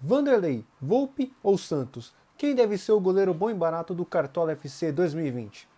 Vanderlei, Volpe ou Santos? Quem deve ser o goleiro bom e barato do Cartola FC 2020?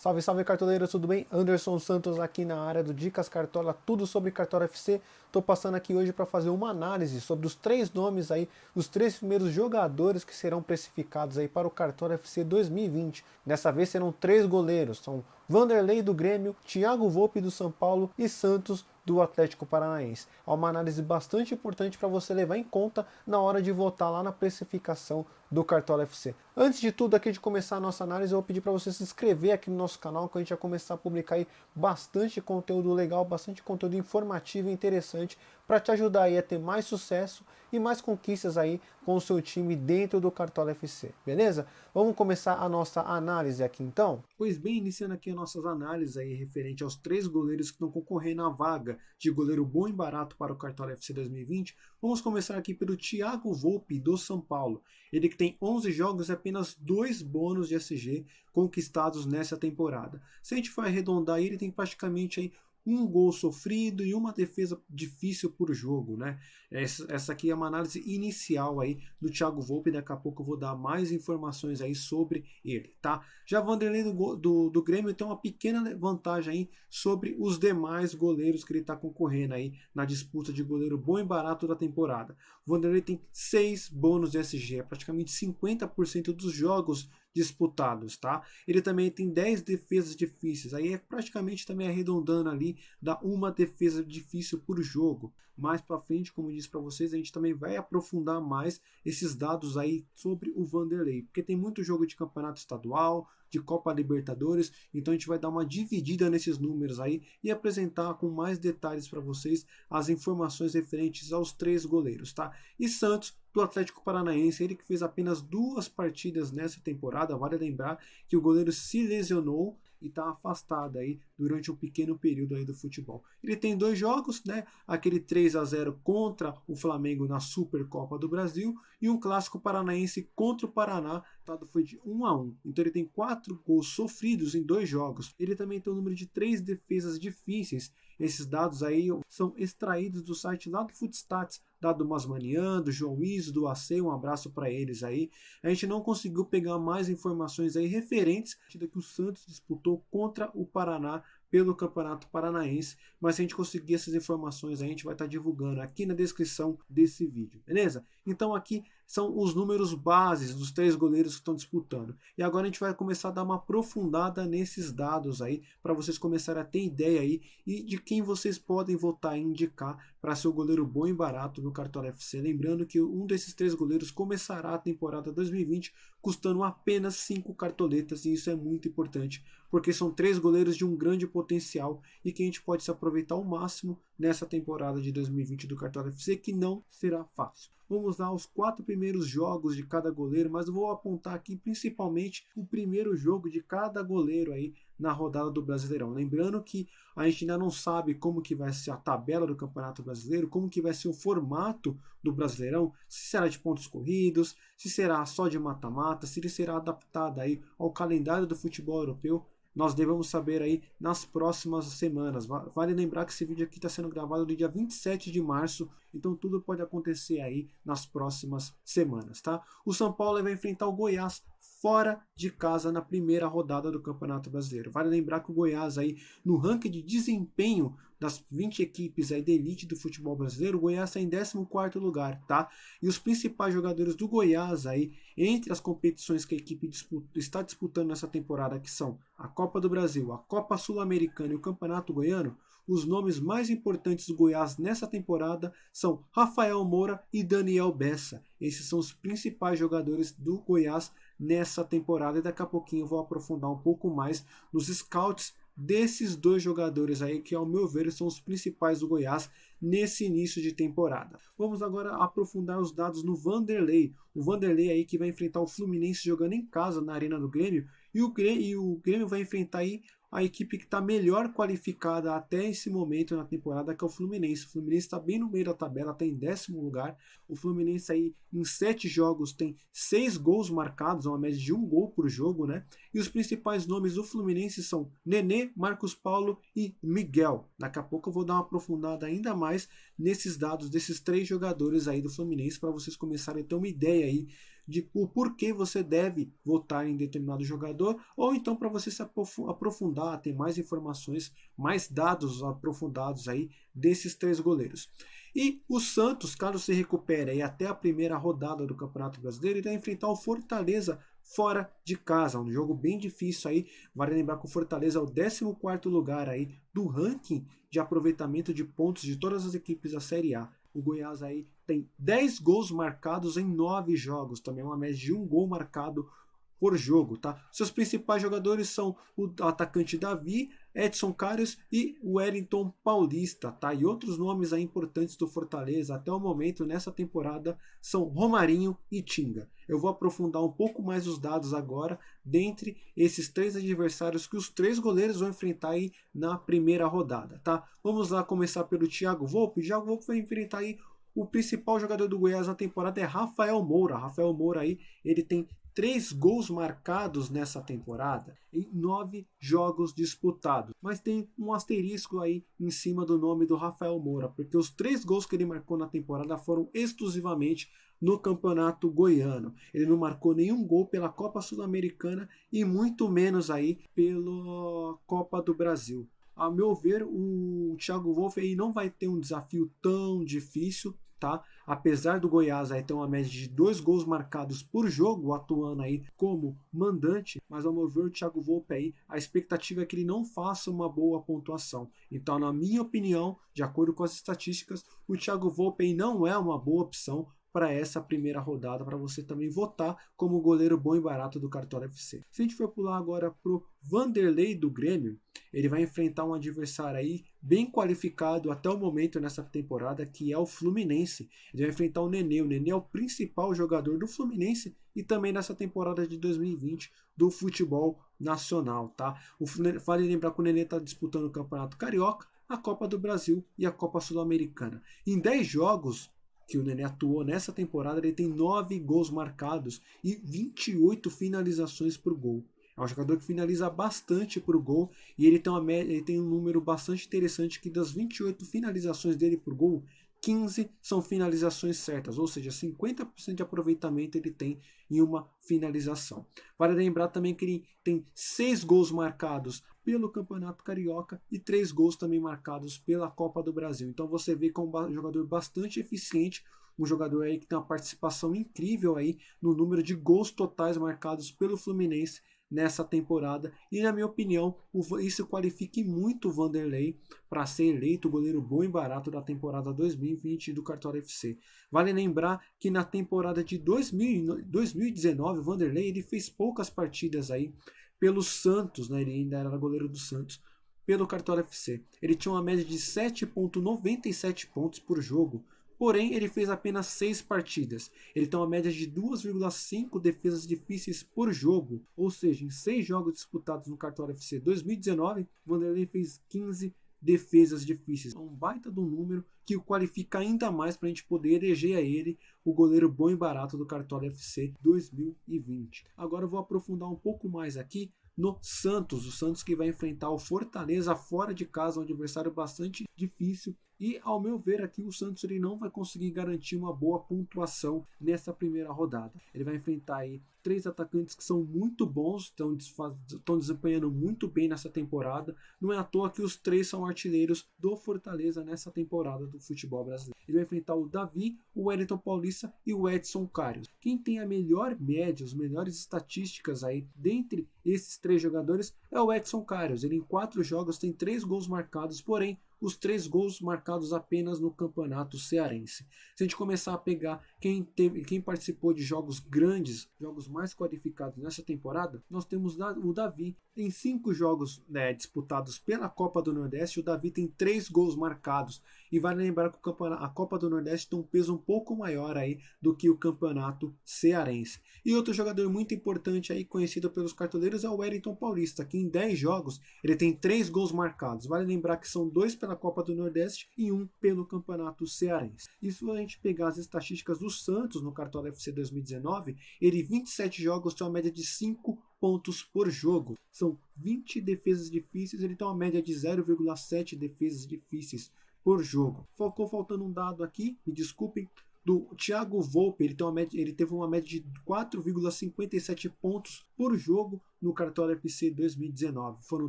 Salve, salve cartoleiros, tudo bem? Anderson Santos aqui na área do Dicas Cartola, tudo sobre Cartola FC. Estou passando aqui hoje para fazer uma análise sobre os três nomes aí, os três primeiros jogadores que serão precificados aí para o Cartola FC 2020. Dessa vez serão três goleiros, são Vanderlei do Grêmio, Thiago Volpe do São Paulo e Santos do Atlético Paranaense. É uma análise bastante importante para você levar em conta na hora de votar lá na precificação do Cartola FC. Antes de tudo, aqui de começar a nossa análise, eu vou pedir para você se inscrever aqui no nosso canal, que a gente vai começar a publicar aí bastante conteúdo legal, bastante conteúdo informativo e interessante para te ajudar aí a ter mais sucesso e mais conquistas aí com o seu time dentro do Cartola FC, beleza? Vamos começar a nossa análise aqui então? Pois bem, iniciando aqui as nossas análises aí referente aos três goleiros que estão concorrendo à vaga de goleiro bom e barato para o Cartola FC 2020, vamos começar aqui pelo Thiago Volpe do São Paulo. Ele que tem 11 jogos e apenas dois bônus de SG conquistados nessa temporada. Se a gente for arredondar, ele tem praticamente aí um gol sofrido e uma defesa difícil por jogo, né? Essa, aqui é uma análise inicial aí do Thiago Volpe, daqui a pouco eu vou dar mais informações aí sobre ele, tá? Já Vanderlei do, do, do Grêmio tem uma pequena vantagem aí sobre os demais goleiros que ele está concorrendo aí na disputa de goleiro bom e barato da temporada. O Vanderlei tem 6 bônus de SG, é praticamente 50% dos jogos disputados, tá? Ele também tem 10 defesas difíceis, aí é praticamente também arredondando ali, dá uma defesa difícil por jogo. Mais para frente, como eu disse para vocês, a gente também vai aprofundar mais esses dados aí sobre o Vanderlei, porque tem muito jogo de campeonato estadual, de Copa Libertadores, então a gente vai dar uma dividida nesses números aí e apresentar com mais detalhes para vocês as informações referentes aos três goleiros, tá? E Santos do Atlético Paranaense, ele que fez apenas duas partidas nessa temporada, vale lembrar que o goleiro se lesionou e está afastado aí durante um pequeno período aí do futebol. Ele tem dois jogos, né? Aquele 3 a 0 contra o Flamengo na Supercopa do Brasil e um clássico paranaense contra o Paraná, tá? foi de 1 a 1. Então ele tem quatro gols sofridos em dois jogos. Ele também tem um número de três defesas difíceis. Esses dados aí são extraídos do site lá do Footstats da do Masmanian, do João Iso, do AC, um abraço para eles aí. A gente não conseguiu pegar mais informações aí referentes da que o Santos disputou contra o Paraná pelo Campeonato Paranaense, mas se a gente conseguir essas informações a gente vai estar tá divulgando aqui na descrição desse vídeo, beleza? Então aqui são os números bases dos três goleiros que estão disputando. E agora a gente vai começar a dar uma aprofundada nesses dados aí, para vocês começarem a ter ideia aí e de quem vocês podem votar e indicar para ser o goleiro bom e barato no Cartola FC. Lembrando que um desses três goleiros começará a temporada 2020 custando apenas 5 cartoletas e isso é muito importante, porque são três goleiros de um grande potencial e que a gente pode se aproveitar ao máximo nessa temporada de 2020 do Cartola FC, que não será fácil. Vamos lá os quatro primeiros jogos de cada goleiro, mas vou apontar aqui principalmente o primeiro jogo de cada goleiro aí na rodada do Brasileirão. Lembrando que a gente ainda não sabe como que vai ser a tabela do Campeonato Brasileiro, como que vai ser o formato do Brasileirão, se será de pontos corridos, se será só de mata-mata, se ele será adaptado aí ao calendário do futebol europeu nós devemos saber aí nas próximas semanas. Vale lembrar que esse vídeo aqui está sendo gravado no dia 27 de março, então tudo pode acontecer aí nas próximas semanas, tá? O São Paulo vai enfrentar o Goiás fora de casa na primeira rodada do Campeonato Brasileiro. Vale lembrar que o Goiás aí no ranking de desempenho das 20 equipes aí da elite do futebol brasileiro, o Goiás está em 14º lugar, tá? E os principais jogadores do Goiás aí, entre as competições que a equipe disputa, está disputando nessa temporada, que são a Copa do Brasil, a Copa Sul-Americana e o Campeonato Goiano, os nomes mais importantes do Goiás nessa temporada são Rafael Moura e Daniel Bessa. Esses são os principais jogadores do Goiás nessa temporada e daqui a pouquinho eu vou aprofundar um pouco mais nos scouts desses dois jogadores aí que ao meu ver são os principais do Goiás nesse início de temporada. Vamos agora aprofundar os dados no Vanderlei. O Vanderlei aí que vai enfrentar o Fluminense jogando em casa na Arena do Grêmio e o Grêmio, e o Grêmio vai enfrentar aí a equipe que está melhor qualificada até esse momento na temporada, que é o Fluminense. O Fluminense está bem no meio da tabela, está em décimo lugar. O Fluminense aí em sete jogos tem seis gols marcados, uma média de um gol por jogo, né? E os principais nomes do Fluminense são Nenê, Marcos Paulo e Miguel. Daqui a pouco eu vou dar uma aprofundada ainda mais nesses dados desses três jogadores aí do Fluminense para vocês começarem a ter uma ideia aí de o porquê você deve votar em determinado jogador, ou então para você se aprofundar, ter mais informações, mais dados aprofundados aí desses três goleiros. E o Santos, caso se recupere aí até a primeira rodada do Campeonato Brasileiro, vai enfrentar o Fortaleza fora de casa, um jogo bem difícil aí. Vale lembrar que o Fortaleza é o 14º lugar aí do ranking de aproveitamento de pontos de todas as equipes da Série A. O Goiás aí tem 10 gols marcados em 9 jogos, também uma média de um gol marcado por jogo, tá? Seus principais jogadores são o atacante Davi, Edson Carlos e Wellington Paulista, tá? E outros nomes aí importantes do Fortaleza até o momento nessa temporada são Romarinho e Tinga. Eu vou aprofundar um pouco mais os dados agora dentre esses três adversários que os três goleiros vão enfrentar aí na primeira rodada, tá? Vamos lá começar pelo Thiago Volpe. Thiago Volpe vai enfrentar aí o principal jogador do Goiás na temporada é Rafael Moura. Rafael Moura aí, ele tem três gols marcados nessa temporada em nove jogos disputados. Mas tem um asterisco aí em cima do nome do Rafael Moura, porque os três gols que ele marcou na temporada foram exclusivamente no Campeonato Goiano. Ele não marcou nenhum gol pela Copa Sul-Americana e muito menos aí pela Copa do Brasil. A meu ver, o Thiago Wolff aí não vai ter um desafio tão difícil tá? Apesar do Goiás aí ter uma média de dois gols marcados por jogo, atuando aí como mandante, mas ao meu ver o Thiago Volpe aí, a expectativa é que ele não faça uma boa pontuação. Então, na minha opinião, de acordo com as estatísticas, o Thiago Volpe aí não é uma boa opção para essa primeira rodada, para você também votar como goleiro bom e barato do Cartola FC. Se a gente for pular agora pro Vanderlei do Grêmio, ele vai enfrentar um adversário aí bem qualificado até o momento nessa temporada, que é o Fluminense. Ele vai enfrentar o Nenê. O Nenê é o principal jogador do Fluminense e também nessa temporada de 2020 do futebol nacional, tá? O, vale lembrar que o Nenê está disputando o Campeonato Carioca, a Copa do Brasil e a Copa Sul-Americana. Em 10 jogos, que o Nenê atuou nessa temporada, ele tem 9 gols marcados e 28 finalizações por gol. É um jogador que finaliza bastante por gol e ele tem, uma ele tem um número bastante interessante que das 28 finalizações dele por gol, 15 são finalizações certas, ou seja, 50% de aproveitamento ele tem em uma finalização. Vale lembrar também que ele tem 6 gols marcados pelo Campeonato Carioca e 3 gols também marcados pela Copa do Brasil. Então você vê que é um jogador bastante eficiente, um jogador aí que tem uma participação incrível aí no número de gols totais marcados pelo Fluminense nessa temporada. E na minha opinião, isso qualifique muito o Vanderlei para ser eleito o goleiro bom e barato da temporada 2020 do Cartola FC. Vale lembrar que na temporada de 2000, 2019, o Vanderlei ele fez poucas partidas aí pelo Santos, né? ele ainda era goleiro do Santos, pelo Cartola FC. Ele tinha uma média de 7,97 pontos por jogo, Porém, ele fez apenas 6 partidas. Ele tem uma média de 2,5 defesas difíceis por jogo. Ou seja, em 6 jogos disputados no Cartola FC 2019, Vanderlei fez 15 defesas difíceis. É um baita do número que o qualifica ainda mais para a gente poder eleger a ele o goleiro bom e barato do Cartola FC 2020. Agora eu vou aprofundar um pouco mais aqui no Santos. O Santos que vai enfrentar o Fortaleza fora de casa, um adversário bastante difícil e ao meu ver aqui o Santos ele não vai conseguir garantir uma boa pontuação nessa primeira rodada. Ele vai enfrentar aí três atacantes que são muito bons, estão, estão desempenhando muito bem nessa temporada. Não é à toa que os três são artilheiros do Fortaleza nessa temporada do futebol brasileiro. Ele vai enfrentar o Davi, o Wellington Paulista e o Edson Carlos. Quem tem a melhor média, as melhores estatísticas aí dentre esses três jogadores é o Edson Carlos. Ele em quatro jogos tem três gols marcados, porém os três gols marcados apenas no campeonato cearense. Se a gente começar a pegar quem, teve, quem participou de jogos grandes, jogos mais qualificados nessa temporada, nós temos o Davi. Em cinco jogos né, disputados pela Copa do Nordeste, o Davi tem três gols marcados. E vale lembrar que a Copa do Nordeste tem um peso um pouco maior aí do que o campeonato cearense. E outro jogador muito importante aí, conhecido pelos cartoleiros, é o Wellington Paulista, que em 10 jogos, ele tem 3 gols marcados. Vale lembrar que são dois pela Copa do Nordeste e um pelo Campeonato Cearense. E se a gente pegar as estatísticas do Santos no Cartola FC 2019, ele 27 jogos tem uma média de 5 pontos por jogo. São 20 defesas difíceis, ele tem uma média de 0,7 defesas difíceis por jogo. Ficou faltando um dado aqui, me desculpem, do Thiago Volpe, ele, uma média, ele teve uma média de 4,57 pontos por jogo no Cartola FC 2019. Foram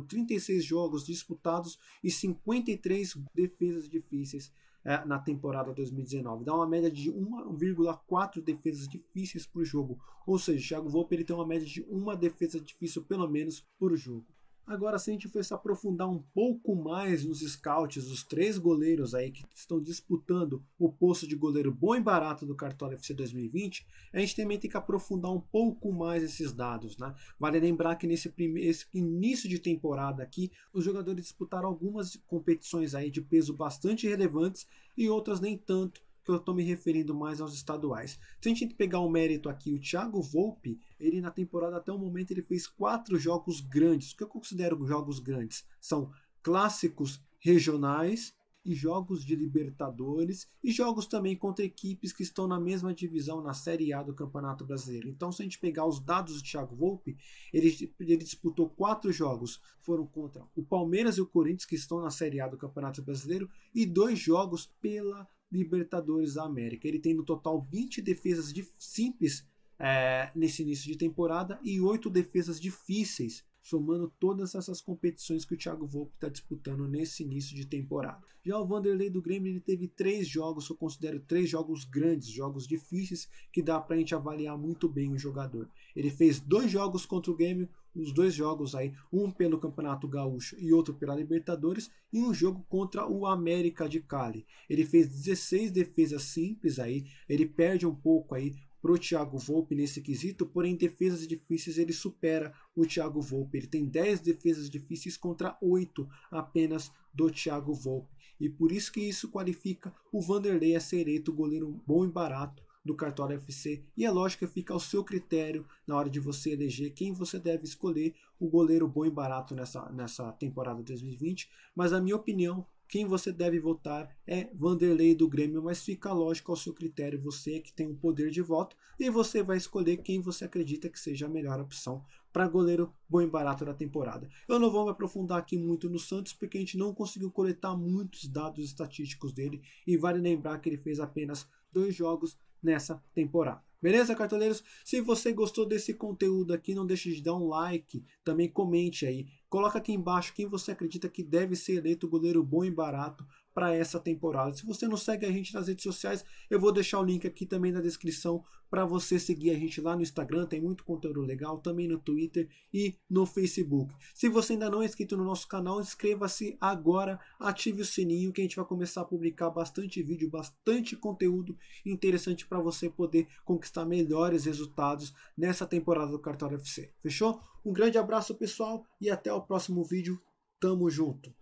36 jogos disputados e 53 defesas difíceis é, na temporada 2019. Dá uma média de 1,4 defesas difíceis por jogo. Ou seja, o Thiago Volpe ele tem uma média de uma defesa difícil pelo menos por jogo. Agora, se a gente for se aprofundar um pouco mais nos scouts, os três goleiros aí que estão disputando o posto de goleiro bom e barato do Cartola FC 2020, a gente também tem que aprofundar um pouco mais esses dados, né? Vale lembrar que nesse primeiro, início de temporada aqui, os jogadores disputaram algumas competições aí de peso bastante relevantes e outras nem tanto, que eu estou me referindo mais aos estaduais. Se a gente pegar o mérito aqui, o Thiago Volpe, ele na temporada até o momento ele fez quatro jogos grandes. O que eu considero jogos grandes? São clássicos regionais e jogos de Libertadores e jogos também contra equipes que estão na mesma divisão na Série A do Campeonato Brasileiro. Então, se a gente pegar os dados do Thiago Volpe, ele, ele disputou quatro jogos, foram contra o Palmeiras e o Corinthians, que estão na Série A do Campeonato Brasileiro, e dois jogos pela Libertadores da América. Ele tem no total 20 defesas de simples é, nesse início de temporada e 8 defesas difíceis, somando todas essas competições que o Thiago Volpe está disputando nesse início de temporada. Já o Vanderlei do Grêmio ele teve três jogos, eu considero três jogos grandes, jogos difíceis, que dá para a gente avaliar muito bem o jogador. Ele fez dois jogos contra o Grêmio, os dois jogos aí, um pelo Campeonato Gaúcho e outro pela Libertadores, e um jogo contra o América de Cali. Ele fez 16 defesas simples aí, ele perde um pouco aí pro Thiago Volpe nesse quesito, porém defesas difíceis ele supera o Thiago Volpe. Ele tem 10 defesas difíceis contra 8 apenas do Thiago Volpe. E por isso que isso qualifica o Vanderlei a ser eleito goleiro bom e barato do Cartola FC. E é lógico que fica ao seu critério na hora de você eleger quem você deve escolher o goleiro bom e barato nessa, nessa temporada 2020. Mas a minha opinião, quem você deve votar é Vanderlei do Grêmio, mas fica lógico ao seu critério, você que tem o um poder de voto, e você vai escolher quem você acredita que seja a melhor opção para goleiro bom e barato da temporada. Eu não vou me aprofundar aqui muito no Santos, porque a gente não conseguiu coletar muitos dados estatísticos dele, e vale lembrar que ele fez apenas dois jogos nessa temporada. Beleza, cartoleiros? Se você gostou desse conteúdo aqui, não deixe de dar um like, também comente aí. Coloca aqui embaixo quem você acredita que deve ser eleito goleiro bom e barato para essa temporada. Se você não segue a gente nas redes sociais, eu vou deixar o link aqui também na descrição para você seguir a gente lá no Instagram, tem muito conteúdo legal, também no Twitter e no Facebook. Se você ainda não é inscrito no nosso canal, inscreva-se agora, ative o sininho que a gente vai começar a publicar bastante vídeo, bastante conteúdo interessante para você poder conquistar melhores resultados nessa temporada do Cartola FC. Fechou? Um grande abraço pessoal e até o próximo vídeo. Tamo junto!